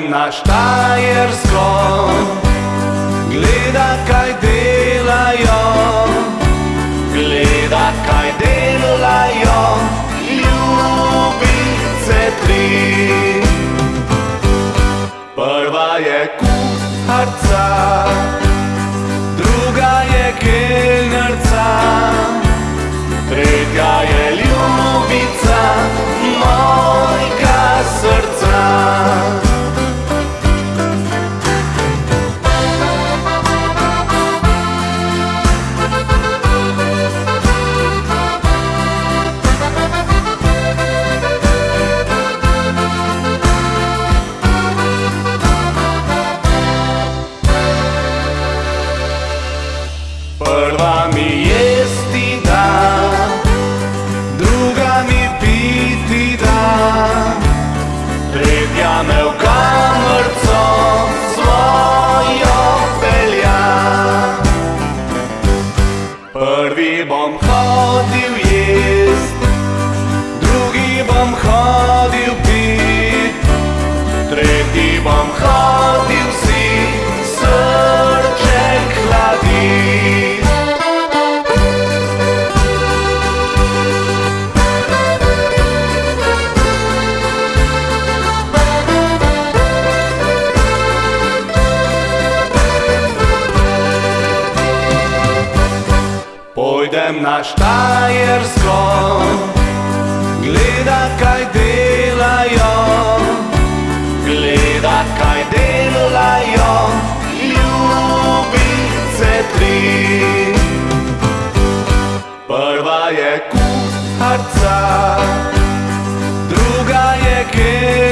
Pojdem na Štajersko, gleda kaj delajo, gleda kaj delajo, ljubice tri. Prva je kuharca, druga je kelnerca, бом ходив єсть, другий бом ходив Pojdem na Štajersko, gleda kaj delajo, gleda kaj delajo, ljubice tri. Prva je kuharca, druga je kelnerca,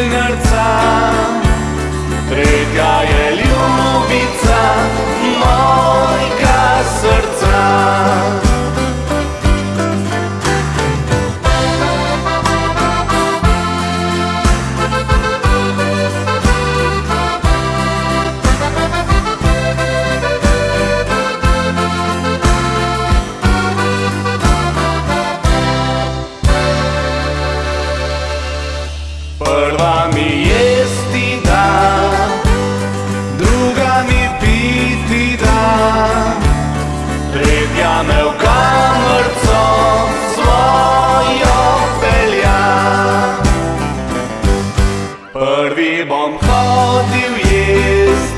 Другим ходив їзд,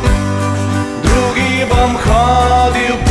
другим ходив